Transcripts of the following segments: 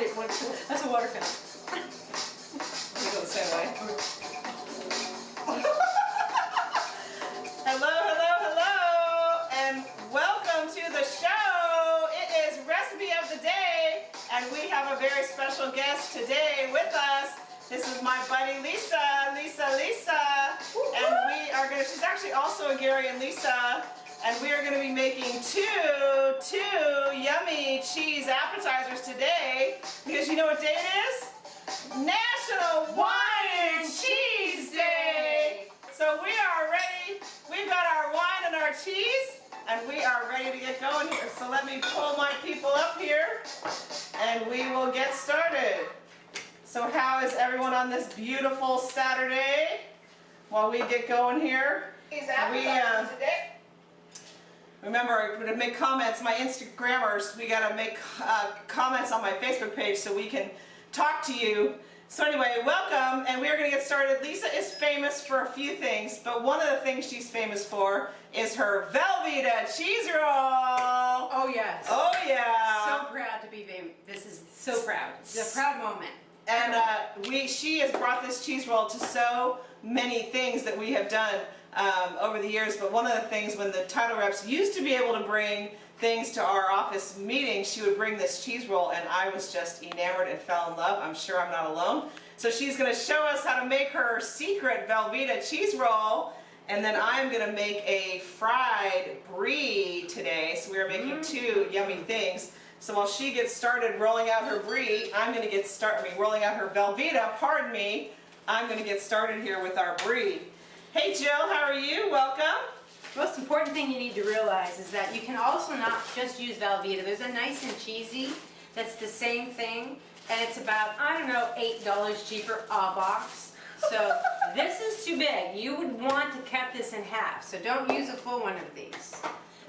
That's a water fountain. Let go the same way. hello, hello, hello, and welcome to the show. It is recipe of the day, and we have a very special guest today with us. This is my buddy Lisa, Lisa, Lisa, and we are gonna. She's actually also a Gary and Lisa, and we are gonna be making two, two yummy cheese appetizers today because you know what day it is? National Wine and Cheese Day! So we are ready. We've got our wine and our cheese, and we are ready to get going here. So let me pull my people up here, and we will get started. So how is everyone on this beautiful Saturday? While we get going here, We, uh. Remember, to make comments, my Instagrammers, we gotta make uh, comments on my Facebook page so we can talk to you. So anyway, welcome, and we are gonna get started. Lisa is famous for a few things, but one of the things she's famous for is her Velveeta cheese roll. Oh, yes. Oh yeah. So proud to be famous. This is so proud. It's a proud moment. And uh, we, she has brought this cheese roll to so many things that we have done um, over the years. But one of the things when the title reps used to be able to bring things to our office meetings, she would bring this cheese roll, and I was just enamored and fell in love. I'm sure I'm not alone. So she's going to show us how to make her secret Velveeta cheese roll. And then I'm going to make a fried brie today. So we are making two yummy things. So while she gets started rolling out her brie, I'm going to get started, I mean, rolling out her Velveeta, pardon me. I'm going to get started here with our brie. Hey Jill, how are you? Welcome. Most important thing you need to realize is that you can also not just use Velveeta. There's a nice and cheesy that's the same thing, and it's about, I don't know, $8 cheaper a box. So this is too big. You would want to cut this in half, so don't use a full one of these.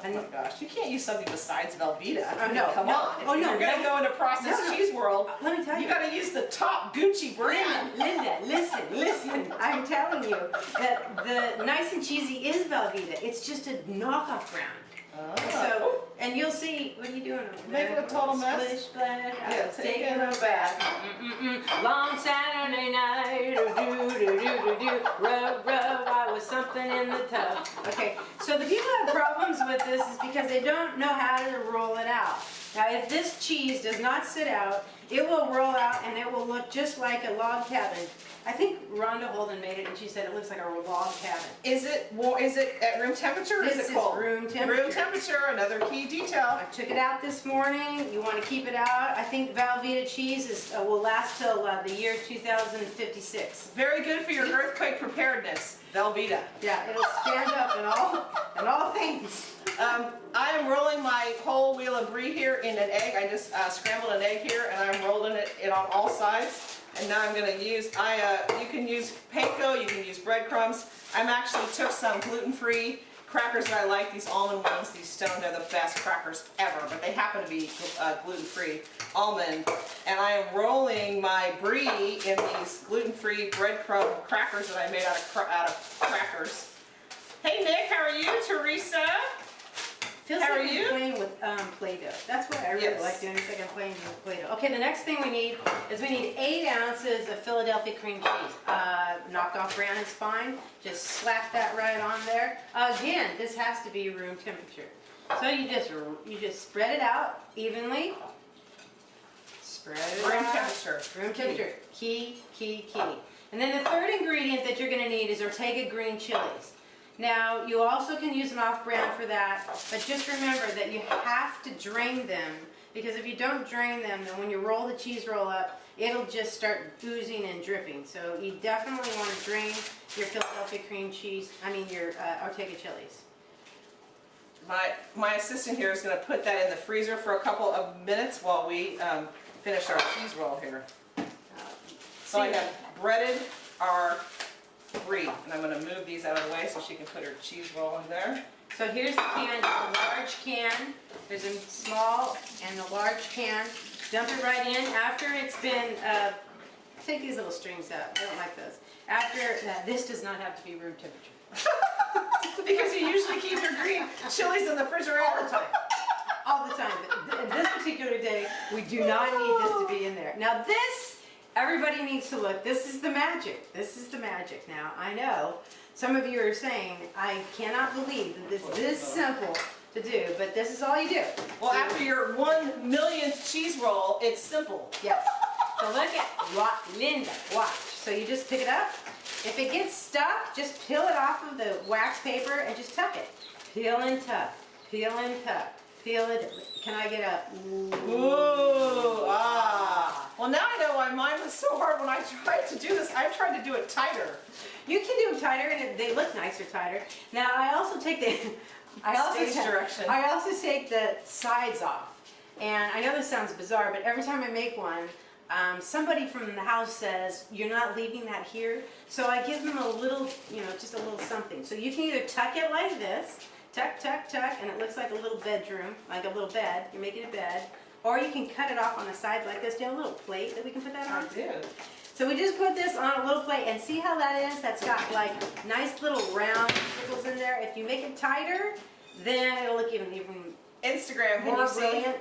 Oh my gosh, you can't use something besides Velveeta. Oh, I mean, no, come no. on. If Oh, no, you're going to go into processed No, cheese world, uh, Let me tell you. you got to use the top Gucci brand. Linda, listen, listen. I'm telling you that the nice and cheesy is Velveeta. It's just a knockoff brand. Oh. So, and you'll see, what are you doing over there? Making a total mess? Splish splash, Yeah, was taking a bath. Mm-mm-mm. Long Saturday night, do do do do do, rub rub. I was something in the tub. Okay, so the people have problems with this is because they don't know how to roll it out. Now, if this cheese does not sit out, it will roll out and it will look just like a log cabin. I think Rhonda Holden made it and she said it looks like a log cabin. Is it wa- is it at room temperature or This is is it cold? room temperature. Room temperature, another key detail. I took it out this morning. You want to keep it out. I think Velveeta cheese is, uh, will last till uh, the year 2056. Very good for your earthquake preparedness, Velveeta. Yeah, it'll stand up in all in all things. Um, I am rolling my whole wheel of brie here in an egg. I just uh, scrambled an egg here and I'm rolling it, it on all sides. And now I'm going to use, I, uh, you can use panko, you can use breadcrumbs. I'm actually took some gluten-free crackers that I like, these almond ones, these stone, they're the best crackers ever, but they happen to be uh, gluten-free almond. And I am rolling my brie in these gluten-free breadcrumb crackers that I made out of, out of crackers. Hey Nick, how are you? Teresa? Feels How like are I'm you? playing with um, Play-Doh. That's what I really Yes. like doing. It's like I'm playing with Play-Doh. Okay, the next thing we need is we need eight ounces of Philadelphia cream cheese. Uh, knocked off brand is fine. Just slap that right on there. Again, this has to be room temperature. So you just you just spread it out evenly. Spread it Room out. temperature. Room temperature. Key, key, key. And then the third ingredient that you're going to need is Ortega green chilies. Now, you also can use an off-brand for that, but just remember that you have to drain them because if you don't drain them, then when you roll the cheese roll up, it'll just start oozing and dripping. So you definitely want to drain your Philadelphia cream cheese, I mean your uh, Ortega chilies. My, my assistant here is going to put that in the freezer for a couple of minutes while we um, finish our cheese roll here. So I have breaded our brie, and I'm going to move these out of the way so she can put her cheese roll in there. So here's the can, a large can. There's a small and a large can. Dump it right in after it's been, uh, take these little strings out, I don't like those. After, this does not have to be room temperature. Because you usually keep your green chilies in the refrigerator. All the time. All the time. But th- this particular day, we do not need this to be in there. Now this, everybody needs to look, this is the magic. This is the magic. Now, I know some of you are saying, I cannot believe that this this simple to do, but this is all you do. Well, after your one millionth cheese roll, it's simple. Yep. So look at, wa- Linda, watch. So you just pick it up. If it gets stuck, just peel it off of the wax paper and just tuck it. Peel and tuck, peel and tuck, peel it. Can I get a? Ooh, ah. Well, now I know why mine was so hard when I tried to do this. I tried to do it tighter. You can do them tighter and they look nicer tighter. Now I also take the, I also Stage ta- direction. I also take the sides off. And I know this sounds bizarre, but every time I make one, um, somebody from the house says, you're not leaving that here. So I give them a little, you know, just a little something. So you can either tuck it like this, tuck, tuck, tuck, and it looks like a little bedroom, like a little bed. You're making a bed. Or you can cut it off on the sides like this. Do you have a little plate that we can put that on? I do. So we just put this on a little plate and see how that is? That's got like nice little round circles in there. If you make it tighter, then it'll look even, even Instagram, can more you brilliant.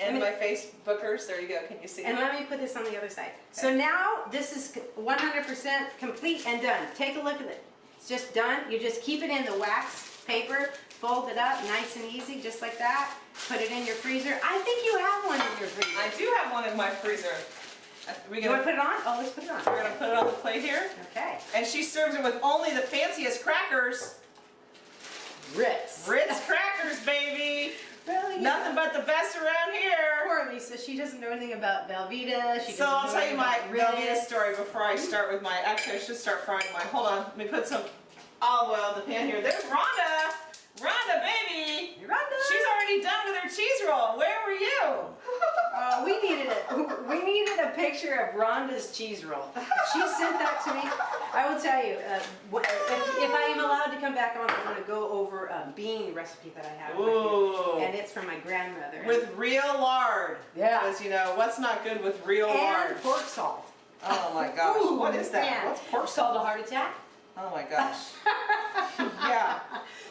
And my Facebookers, there you go. Can you see? And let me put this on the other side. So now this is 100% complete and done. Take a look at it. It's just done. You just keep it in the wax paper, fold it up nice and easy, just like that. Put it in your freezer. I think you have one in your freezer. I do have one in my freezer. We You want gonna, to put it on? Oh, let's put it on. we're gonna put it on the plate here. Okay. And she serves it with only the fanciest crackers. Ritz. Ritz crackers, baby. Really? Nothing but the best around here. Poor Lisa, she doesn't know anything about Velveeta. She So I'll tell you my Velveeta story before I start with my, actually I should start frying mine. Hold on, let me put some olive oil in the pan here. There's Rhonda. Rhonda, baby. Rhonda! She's already done with her cheese roll. Where were you? Uh, we needed a we needed a picture of Rhonda's cheese roll. She sent that to me. I will tell you, uh, if, if I am allowed to come back on, I want to go over a bean recipe that I have Ooh. and it's from my grandmother. With real lard. Yeah. Because you know, what's not good with real lard? and pork salt. Oh my gosh. Ooh, what is that? man. What's pork Salt a heart attack. Oh my gosh. yeah.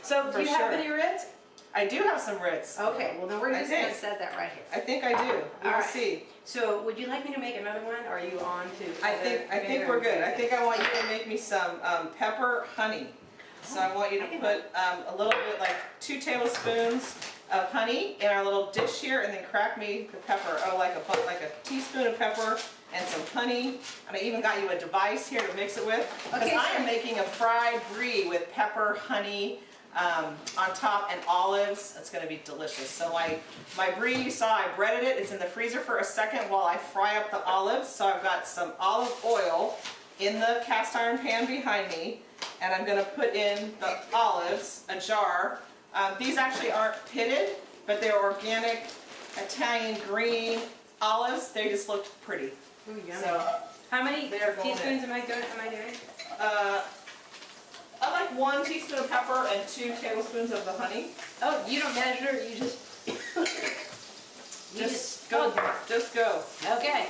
So do you have any Ritz? I do have some Ritz. Okay, well then we're just going to set that right here. I think I do. We'll right. see. So would you like me to make another one, or are you on to? I think I think we're good. I think I want you to make me some um, pepper honey. So I want you to put um, a little bit, like two tablespoons of honey in our little dish here, and then crack me the pepper. Oh, like a like a teaspoon of pepper and some honey. And I even got you a device here to mix it with. Because Okay, I am making a fried brie with pepper, honey, um, on top and olives. It's going to be delicious. So my, my brie, you saw I breaded it. It's in the freezer for a second while I fry up the olives. So I've got some olive oil in the cast iron pan behind me. And I'm going to put in the olives, a jar. Um, these actually aren't pitted, but they're organic Italian green olives. They just looked pretty. Ooh, yummy. So How many They're going teaspoons am I doing? Am I doing? uh, I like one teaspoon of pepper and two tablespoons of the honey. Oh, you don't measure. You just. you Just go, just go. Okay.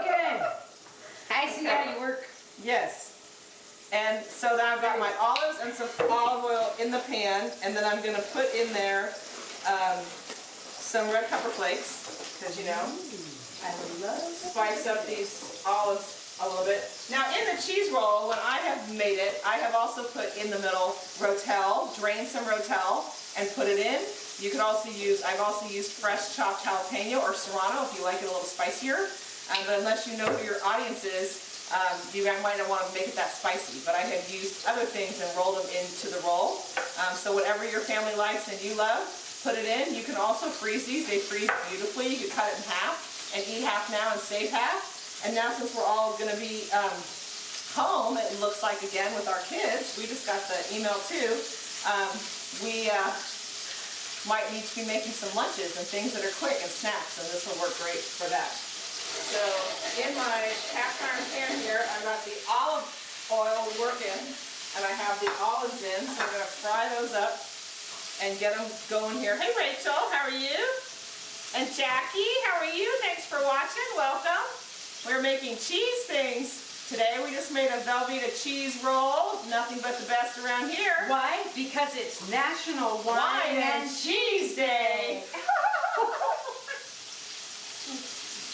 Okay. I see how you work. Yes. And so then I've got my olives and some olive oil in the pan, and then I'm gonna put in there um, some red pepper flakes, because you know, I love. spice up these olives a little bit. Now in the cheese roll, when I have made it, I have also put in the middle Rotel, drain some Rotel and put it in. You could also use, I've also used fresh chopped jalapeno or serrano if you like it a little spicier. Um, but unless you know who your audience is, um, you might not want to make it that spicy. But I have used other things and rolled them into the roll. Um, so whatever your family likes and you love, put it in. You can also freeze these. They freeze beautifully. You can cut it in half and eat half now and save half. And now since we're all going to be um, home, it looks like again with our kids, we just got the email too, um, we uh, might need to be making some lunches and things that are quick and snacks, and this will work great for that. So in my cast iron pan here, I've got the olive oil working, and I have the olives in, so I'm gonna fry those up and get them going here. Hey Rachel, how are you? And Jackie, how are you? Thanks for watching, welcome. We're making cheese things Today we just made a Velveeta cheese roll, nothing but the best around here. Why? Because it's National Wine, Wine and, Cheese Day.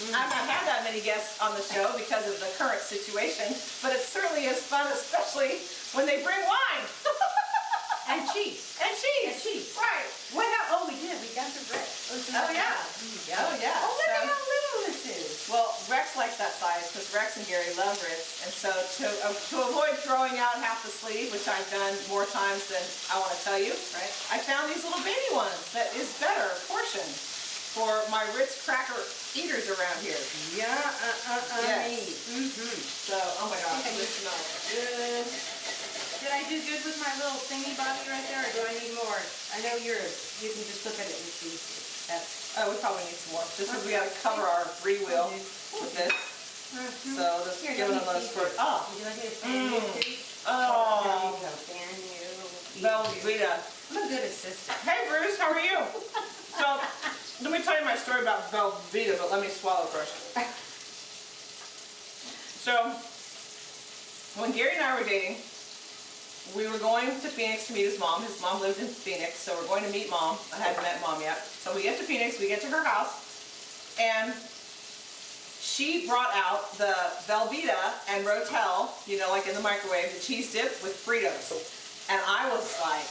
I've not had that many guests on the show because of the current situation, but it certainly is fun, especially when they bring wine. and cheese and cheese. And cheese. Right. What oh, we did, we got the bread. Oh yeah. Oh yeah. Oh, look So- at how little this is. Well, Rex likes that size because Rex and Gary love Ritz, and so to uh, to avoid throwing out half the sleeve, which I've done more times than I want to tell you, Right. I found these little baby ones that is better portion for my Ritz cracker eaters around here. Yeah, uh, uh, uh, Yes. me. Mm-hmm. So, oh my gosh, this smells good. Did I do good with my little thingy bobby right there, or do I need more? I know yours. You can just look at it and see. That's. Oh, we probably need some more, just because we gotta cover our brie wheel with this. Mhm. So let's Here, give it a little squirt. Oh, Would you like me to fan you, Mm. oh, There you go, fan you. Velveeta. I'm a good assistant. Hey Bruce, how are you? So, let me tell you my story about Velveeta, but let me swallow first. So, when Gary and I were dating, we were going to Phoenix to meet his mom. His mom lived in Phoenix, so we're going to meet mom. I hadn't met mom yet. So we get to Phoenix, we get to her house, and she brought out the Velveeta and Rotel, you know, like in the microwave, the cheese dip with Fritos. And I was like,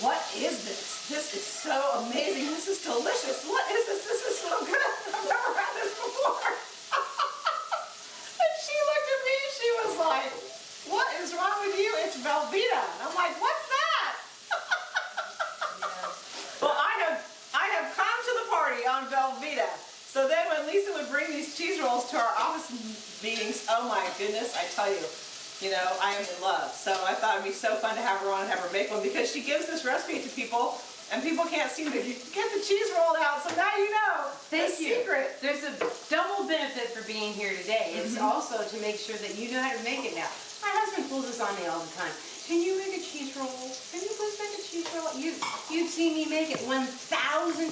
what is this? This is so amazing. This is delicious. What is this? This is so good. I've never had this before. and she looked at me she was like, what is wrong with you? It's Velveeta. And I'm like, what's that? Well, I have I have come to the party on Velveeta. So then when Lisa would bring these cheese rolls to our office meetings, oh my goodness, I tell you, you know, I am in love. So I thought it'd be so fun to have her on and have her make one because she gives this recipe to people and people can't seem to get the cheese rolled out. So now you know Thank the you. secret. There's a double benefit for being here today. It's Mm-hmm. also to make sure that you know how to make it now. My husband pulls this on me all the time. Can you make a cheese roll? Can you please make a cheese roll? You, you've seen me make it 1,000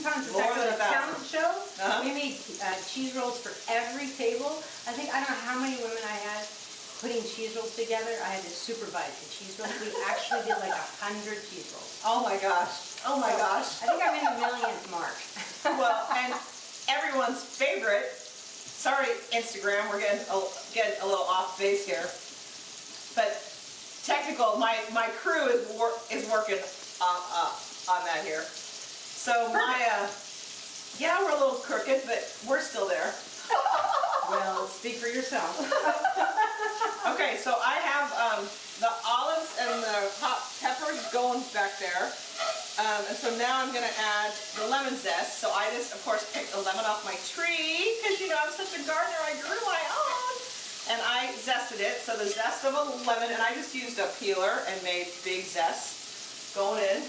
times. In More fact, than a talent show, Uh-huh. we made uh, cheese rolls for every table. I think, I don't know how many women I had putting cheese rolls together. I had to supervise the cheese rolls. We actually did like a 100 cheese rolls. Oh my gosh. Oh my gosh. I think I'm in the millionth mark. well, and everyone's favorite. Sorry, Instagram, we're getting a, getting a little off base here. But technical, my, my crew is wor- is working on, uh, on that here. So my, uh, yeah, we're a little crooked, but we're still there. well, speak for yourself. Okay, so I have um, the olives and the hot peppers going back there. Um, and so now I'm gonna add the lemon zest. So I just, of course, picked a lemon off my tree because you know I'm such a gardener. I grew my and I zested it. So the zest of a lemon, and I just used a peeler and made big zest going in.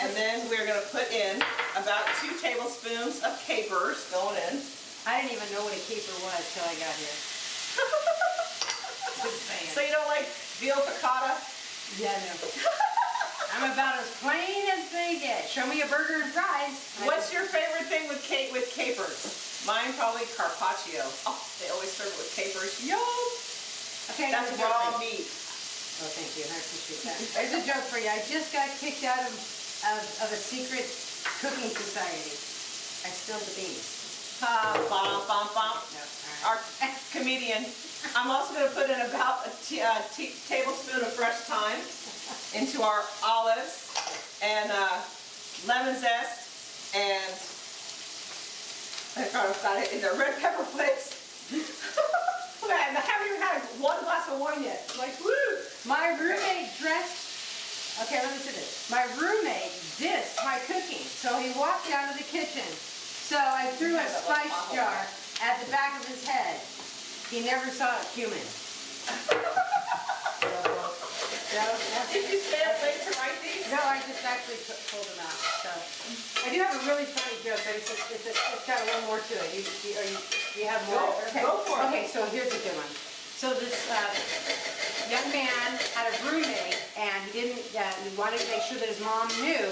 And then we're gonna put in about two tablespoons of capers going in. I didn't even know what a caper was till I got here. So you don't like veal piccata? yeah, no. I'm about as plain as they get. Show me a burger and fries. What's your favorite thing with cake with capers? Mine probably carpaccio. Oh, they always serve it with capers. Yum! Okay, That's raw meat. Oh, thank you. I appreciate that. There's a joke for you. I just got kicked out of, of, of a secret cooking society. I spilled the beans. Ha, bum, bum, bum. No, all right. Our comedian. I'm also going to put in about a t- uh, tablespoon of fresh thyme into our olives and uh, lemon zest and I forgot about it in the red pepper flakes. Man, I haven't even had one glass of wine yet. Like, woo! My roommate dressed, okay, let me say this. My roommate dissed my cooking, so he walked out of the kitchen. So I threw a Have that little spice jar at the back of his head. He never saw it that's- Did you stay up late to write these? No, I just actually pu- pulled them out, so. I do have a really funny joke, but it's, a- it's, a- it's got a little more to it. You, you, are you, you have more? Go- Okay. go for it. Okay, so here's a good one. So this, uh, young man had a roommate, and he didn't, uh, he wanted to make sure that his mom knew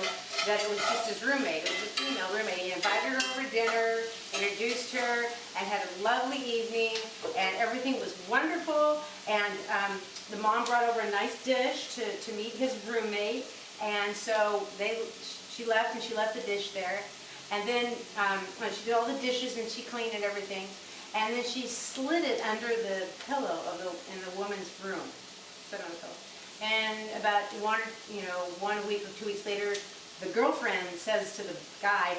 that it was just his roommate, it was a female roommate. He invited her over to dinner, introduced her, and had a lovely evening, and everything was wonderful. And um, the mom brought over a nice dish to, to meet his roommate, and so they, she left, and she left the dish there. And then, um, when she did all the dishes and she cleaned and everything, And then she slid it under the pillow of the, in the woman's room. Sit on the pillow. And about one, you know, one week or two weeks later, the girlfriend says to the guy,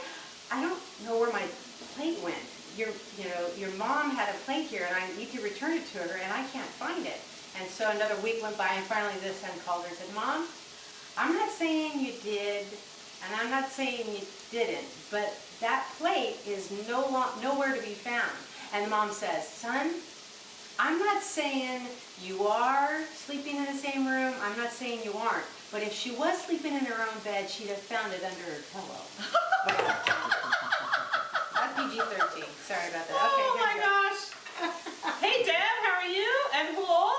I don't know where my plate went. Your, you know, your mom had a plate here and I need to return it to her and I can't find it. And so another week went by and finally this son called her and said, Mom, I'm not saying you did and I'm not saying you didn't, but that plate is no nowhere to be found. And the mom says, son, I'm not saying you are sleeping in the same room. I'm not saying you aren't. But if she was sleeping in her own bed, she'd have found it under her pillow. Not PG-13. Sorry about that. Oh okay, my here we go. gosh. Hey Deb, how are you? And Wool?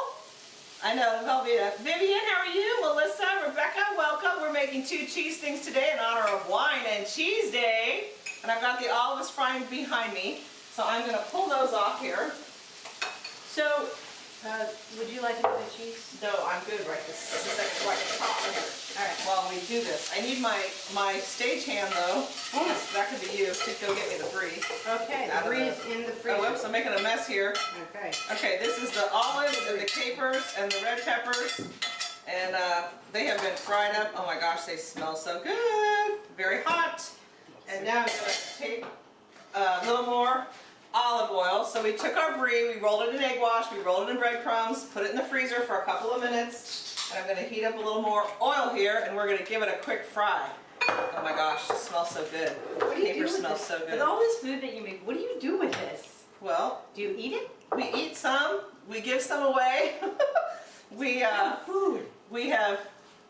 I know, Velveeta. Vivian, how are you? Melissa, Rebecca, welcome. We're making two cheese things today in honor of Wine and Cheese Day. And I've got the olives frying behind me. So I'm gonna pull those off here. So, uh, would you like another cheese? No, I'm good right this, second right top. All right. While we do this. I need my, my stage hand though. Mm. That could be you to go get me the brie. Okay, the brie is in the Oh, freezer. whoops, I'm making a mess here. Okay. Okay, this is the olives and the capers and the red peppers. And uh, they have been fried up. Oh my gosh, they smell so good. Very hot. And now I'm gonna take a little more olive oil. So we took our brie, we rolled it in egg wash, we rolled it in breadcrumbs, put it in the freezer for a couple of minutes. And I'm gonna heat up a little more oil here and we're gonna give it a quick fry. Oh my gosh, it smells so good. What do you do Caper with smells this? so good. With all this food that you make, what do you do with this? Well, Do you eat it? we eat some, we give some away. we uh, food. we have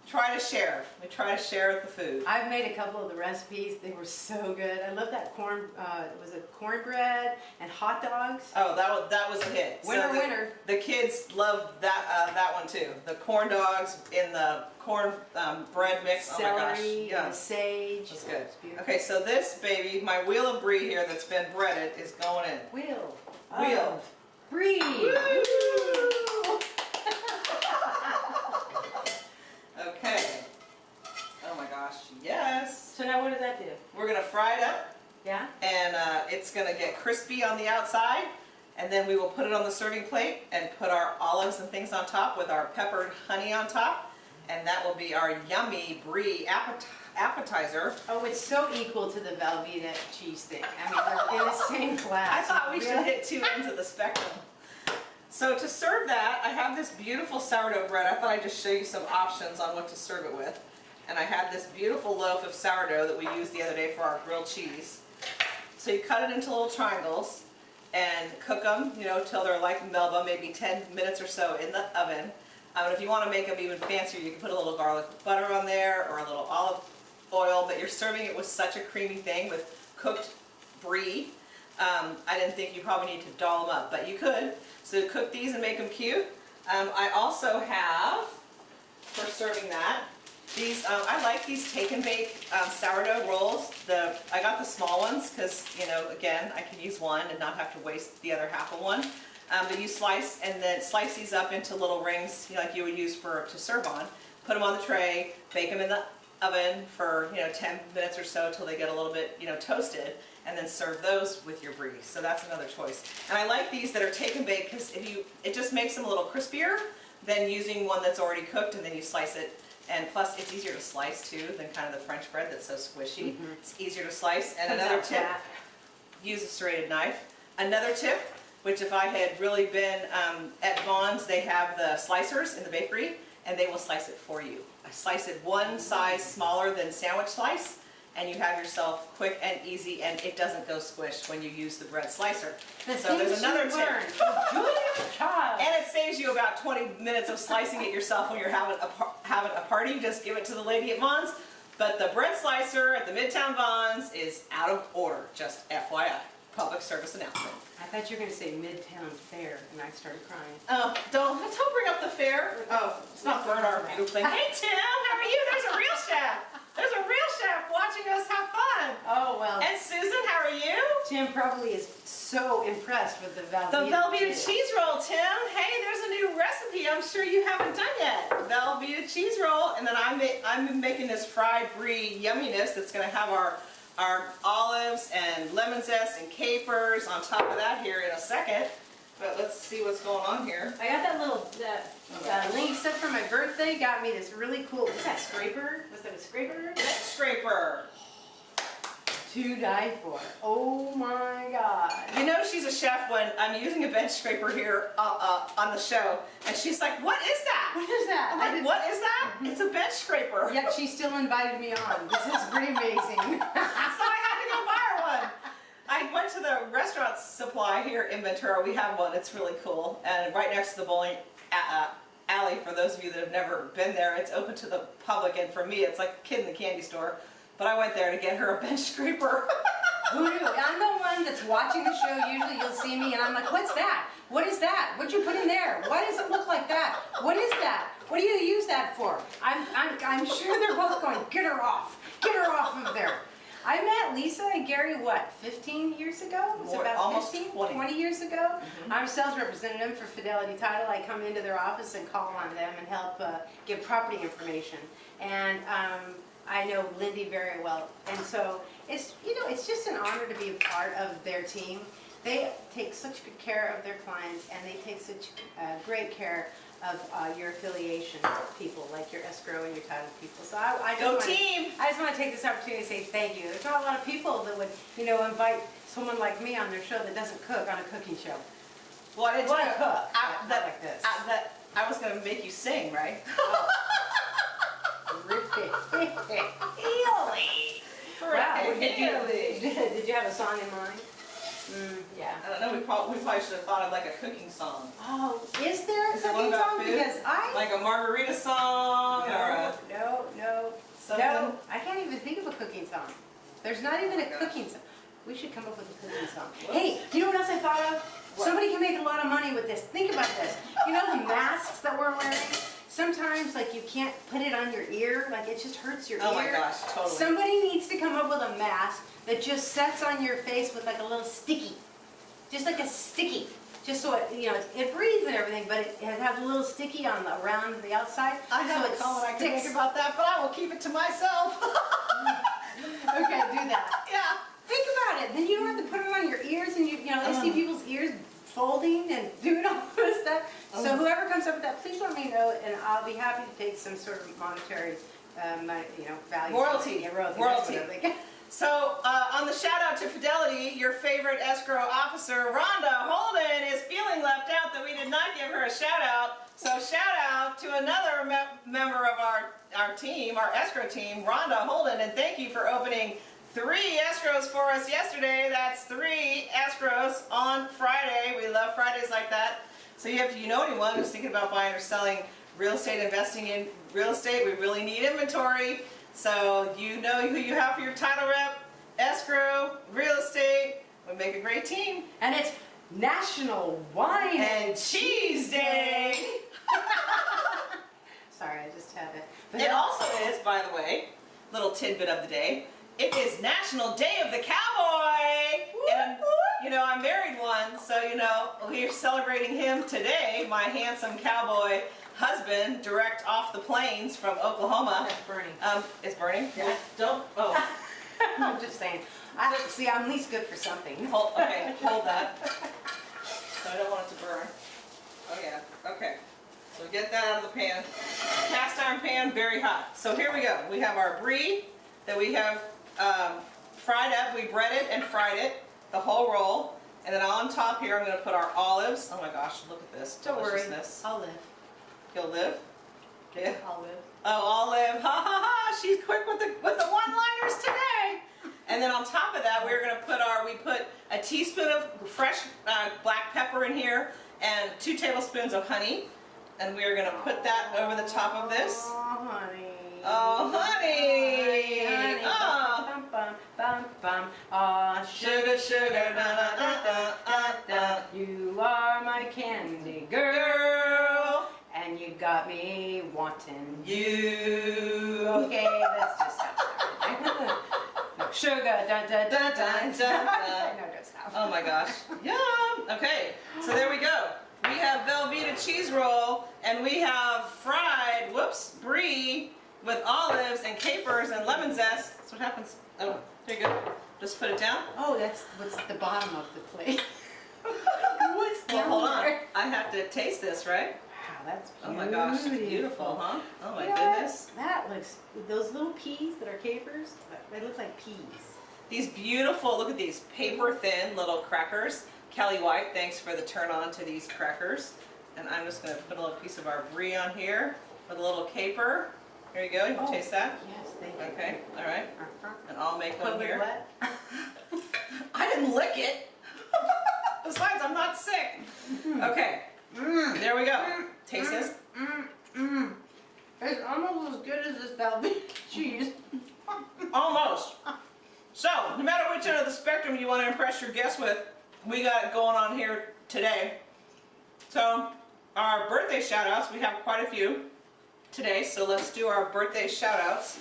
tried to share. We try to share the food. I've made a couple of the recipes. They were so good. I love that corn. Uh, was it cornbread and hot dogs? Oh, that was that was a hit. Winner, the, winner. The kids love that uh, that one too. The corn dogs in the corn um, bread mix. oh my gosh, yeah, and sage. that's good. It's beautiful. Okay, so this baby, my wheel of brie here that's been breaded is going in. Wheel. Wheel. of Brie. Woo! okay. Oh my gosh, yes. So now what does that do? We're gonna fry it up. Yeah. and uh, it's gonna get crispy on the outside and then we will put it on the serving plate and put our olives and things on top with our peppered honey on top and that will be our yummy brie appetizer. Oh, it's so equal to the Velveeta cheese stick. I mean, they're in the same class. I thought we should hit two ends of the spectrum. So to serve that, I have this beautiful sourdough bread. I thought I'd just show you some options on what to serve it with. And I have this beautiful loaf of sourdough that we used the other day for our grilled cheese. So you cut it into little triangles and cook them, you know, till they're like Melba, maybe 10 minutes or so in the oven. Um, and if you want to make them even fancier, you can put a little garlic butter on there or a little olive oil, but you're serving it with such a creamy thing with cooked brie. Um, I didn't think you probably need to doll them up, but you could. So cook these and make them cute. Um, I also have, for serving that, these, um, I like these take and bake um, sourdough rolls. The I got the small ones because, you know, again, I can use one and not have to waste the other half of one. Um, but you slice and then slice these up into little rings you know, like you would use for to serve on. Put them on the tray, bake them in the oven for you know 10 minutes or so till they get a little bit you know toasted, and then serve those with your brie. So that's another choice. And I like these that are take and bake because if you it just makes them a little crispier than using one that's already cooked and then you slice it. And plus, it's easier to slice too than kind of the French bread that's so squishy. Mhm. It's easier to slice. And Comes another tip flat. use a serrated knife. Another tip, which if I had really been um, at Vons, they have the slicers in the bakery, and they will slice it for you. I slice it one size smaller than sandwich slice, and you have yourself quick and easy, and it doesn't go squished when you use the bread slicer. The So there's another tip. Julia Child. And it saves you about 20 minutes of slicing it yourself when you're having a, having a party. You just give it to the lady at Vons. But the bread slicer at the Midtown Vons is out of order, just FYI. Public service announcement. I thought you were going to say Midtown Fair, and I started crying. Oh, don't, don't bring up the fair. Oh, it's not our beautiful thing. Hey Tim, how are you? There's a real chef. There's a real chef watching us have fun. Oh, well, And Susan, how are you? Tim probably is so impressed with the Velveeta. The Velveeta cheese. cheese roll, Tim. Hey, there's a new recipe I'm sure you haven't done yet. Velveeta cheese roll, and then I'm, I'm making this fried brie yumminess that's gonna have our our olives and lemon zest and capers on top of that here in a second. But let's see what's going on here. I got that little, that, uh, Lisa for my birthday got me this really cool, what's that, scraper? Was that a scraper? Neck scraper. To die for. Oh my god. You know she's a chef when I'm using a bench scraper here uh, uh, on the show, and she's like, "What is that?" What is that? I'm like, "What is that?" It's a bench scraper. Yet she still invited me on. This is pretty amazing. so I had to go buy her one. I went to the restaurant supply here in Ventura. We have one. It's really cool, and right next to the bowling uh, alley. For those of you that have never been there, it's open to the public, and for me, it's like a kid in the candy store. But I went there to get her a bench scraper. Who knew? I'm the one that's watching the show. Usually you'll see me and I'm like, what's that? What is that? What'd you put in there? Why does it look like that? What is that? What do you use that for? I'm, I'm, I'm sure they're both going, get her off. Get her off of there. I met Lisa and Gary, what, 15 years ago? It was More- about almost 15, 20. years ago. I'm sales representative for Fidelity Title. I come into their office and call on them and help uh, give property information. And um, I know Lindy very well. And so it's, you know, it's just an honor to be a part of their team. They take such good care of their clients and they take such uh, great care of uh, your affiliation people, like your escrow and your title people. So I, I just Go wanna- team! I just want to take this opportunity to say thank you. There's not a lot of people that would, you know, invite someone like me on their show that doesn't cook on a cooking show. Well, I didn't Well, I cook, I- but that, like this. I, that I was gonna make you sing, right? Really? Wow, did you, did you have a song in mind? Mm, yeah. I don't know. We probably, we probably should have thought of like a cooking song, Oh, is there a Is cooking one song? food? Because I, like a margarita song or no, a no, no, something. no, I can't even think of a cooking song. There's not even Oh a gosh. cooking song. We should come up with a cooking song. Whoops. Hey, do you know what else I thought of? What? Somebody can make a lot of money with this. Think about this. You know the masks that we're wearing? Sometimes like you can't put it on your ear, like it just hurts your Oh ear. Oh my gosh, totally. Somebody needs to come up with a mask that just sets on your face with like a little sticky. Just like a sticky. Just so it, you know, it breathes and everything, but it it has a little sticky on the, around the outside. I have so a it comment I can make about that, but I will keep it to myself. Okay, do that. yeah. Think about it. Then you don't have to put it on your ears, and you, you know, I uh-huh. see Oh. people's ears folding and doing all this stuff. So Oh. whoever comes up with that, please let me know, and I'll be happy to take some sort of monetary, um, you know, value. Royalty. Yeah, royalty. Royalty. That's what I'm thinking. So uh, on the shout out to Fidelity, your favorite escrow officer, Rhonda Holden, is feeling left out that we did not give her a shout out. So shout out to another me- member of our, our team, our escrow team, Rhonda Holden, and thank you for opening three escrows for us yesterday. That's three escrows on Friday. We love Fridays like that. So you have, you know anyone who's thinking about buying or selling real estate, investing in real estate, we really need inventory. So you know who you have for your title rep, escrow, real estate. We make a great team. And it's National Wine. And Cheese Day. Sorry, I just had it. But It also is, by the way, little tidbit of the day. It is National Day of the Cowboy. And you know, I married one, so you know, we're celebrating him today, my handsome cowboy husband, direct off the plains from Oklahoma. That's burning. Um, it's burning? Yeah. Don't, oh, I'm just saying. I, don't see, I'm at least good for something. hold, okay, hold that. So I don't want it to burn. Oh yeah, okay. So get that out of the pan. Cast iron pan, very hot. So here we go. We have our brie that we have um, fried up. We breaded and fried it, the whole roll. And then on top here, I'm gonna put our olives. Oh my gosh, look at this Don't worry. I'll live. You'll live? Yeah. I'll live. Oh, Olive, ha ha ha, she's quick with the, with the one-liners today. And then on top of that, we're gonna put our, we put a teaspoon of fresh uh, black pepper in here and two tablespoons of honey. And we're gonna put that over the top of this. Oh, honey. Oh, honey. Honey, Oh. Bum, bum, bum. Sugar, sugar, da da da da da da. You are my candy girl, and you got me wanting. you. Okay, let's just stop no, sugar, da da da da da. no, don't stop. Oh my gosh. Yum. Okay, so there we go. We have Velveeta cheese roll and we have fried, whoops, brie with olives and capers and lemon zest. That's what happens. Oh, there you go. Just put it down. Oh, that's what's at the bottom of the plate. what's Well, hold on. I have to taste this, right? Wow, that's beautiful. Oh my gosh, it's beautiful, huh? Oh my Yeah, goodness. That looks, those little peas that are capers, they look like peas. These beautiful, look at these paper thin little crackers. Kelly White, thanks for the turn on to these crackers. And I'm just gonna put a little piece of our brie on here with a little caper. Here you go, you can Oh. taste that. Yes, thank you. Okay, all right. Uh-huh. And I'll make one here. what? I didn't lick it. Besides, I'm not sick. Mm-hmm. Okay, Mmm. there we go. Mm. Taste mm. this. Mmm. Mmm. It's almost as good as this Velveeta cheese. Almost. So, no matter which end of the spectrum you want to impress your guests with, we got it going on here today. So, our birthday shout outs, we have quite a few today, so let's do our birthday shout outs.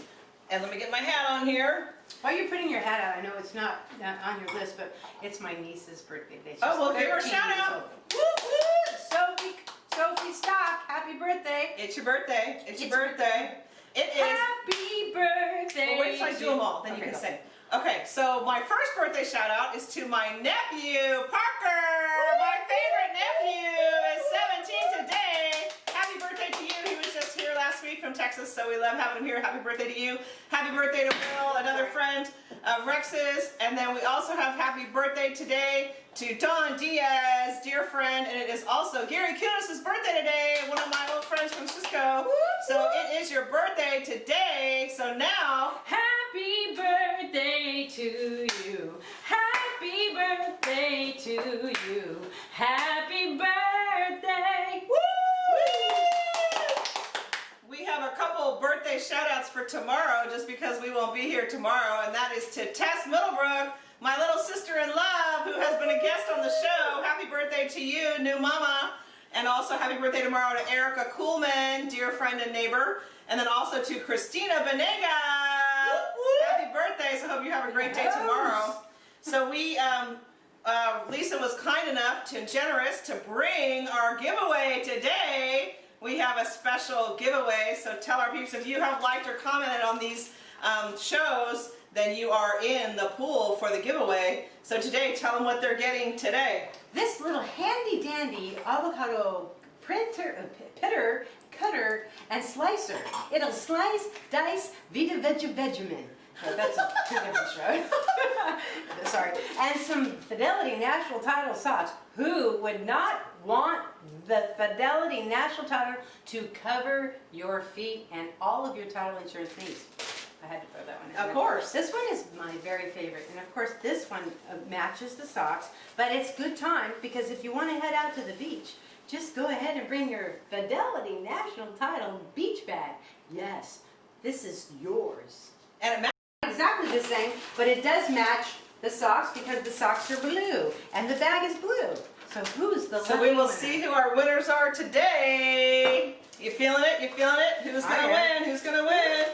And let me get my hat on here. While you're putting your hat out, I know it's not not on your list, but it's my niece's birthday. Oh, well, give her a 13 shout out. Woo, woo. Sophie, Sophie Stock, happy birthday. It's your birthday. It's your It's- birthday. It is. Happy birthday. Well, wait till I do them all, then you can go. sing. Okay, so my first birthday shout out is to my nephew, Parker. My favorite nephew is 17 today. Happy birthday to you. He was just here last week from Texas, so we love having him here. Happy birthday to you. Happy birthday to Will, another friend of Rex's. And then we also have happy birthday today to Don Diaz, dear friend. And it is also Gary Kunis' birthday today, one of my old friends from Cisco. So it is your birthday today. So now Happy birthday to you. Happy birthday to you. Happy birthday. We have a couple birthday shout outs for tomorrow just because we won't be here tomorrow, and that is to Tess Middlebrook, my little sister in love who has been a guest on the show. Happy birthday to you, new mama. And also happy birthday tomorrow to Erica Coolman, dear friend and neighbor. And then also to Christina Benega. Happy birthday, so hope you have a great day tomorrow. So we, um, uh, Lisa was kind enough to generous to bring our giveaway today. We have a special giveaway, so tell our peeps if you have liked or commented on these um, shows, then you are in the pool for the giveaway. So today, tell them what they're getting today. This little handy dandy avocado printer, uh, pitter, cutter, and slicer. It'll slice, dice, Vita Veggie. No, that's a different show. Sorry. And some Fidelity National Title socks. Who would not want the Fidelity National Title to cover your feet and all of your title insurance needs? I had to throw that one in Of there. course. This one is my very favorite, and of course this one uh, matches the socks, but it's good time because if you want to head out to the beach, just go ahead and bring your Fidelity National Title beach bag. Yes, this is yours. And it matches Exactly the same, but it does match the socks because the socks are blue and the bag is blue. So who's the So we will winner? see who our winners are today. You feeling it? You feeling it? Who's gonna win? Who's gonna win?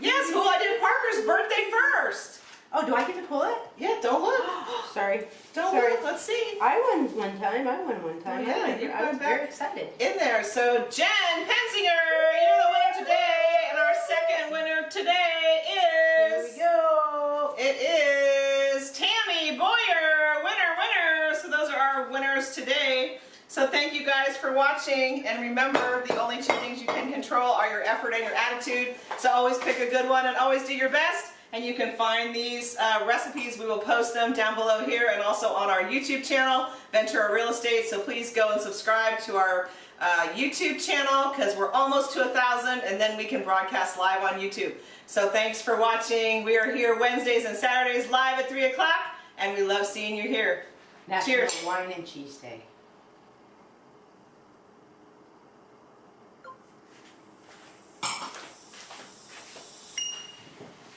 Yes, well I did Parker's birthday first. Oh, do I get to pull it? Yeah, don't look. Sorry. Don't Sorry. look. Let's see. I won one time. I won one time. Oh, yeah, I, you're I was very excited. In there. So Jen Pensinger, you're the winner today, and our second winner today Here is we go. it is Tammy Boyer, winner, winner. So those are our winners today. So thank you guys for watching, and remember, the only two things you can control are your effort and your attitude. So always pick a good one and always do your best. And you can find these uh, recipes. We will post them down below here and also on our YouTube channel, Ventura Real Estate. So please go and subscribe to our uh, YouTube channel because we're almost to a thousand, and then we can broadcast live on YouTube. So thanks for watching. We are here Wednesdays and Saturdays live at 3 o'clock, and we love seeing you here. National Cheers. Wine and Cheese Day.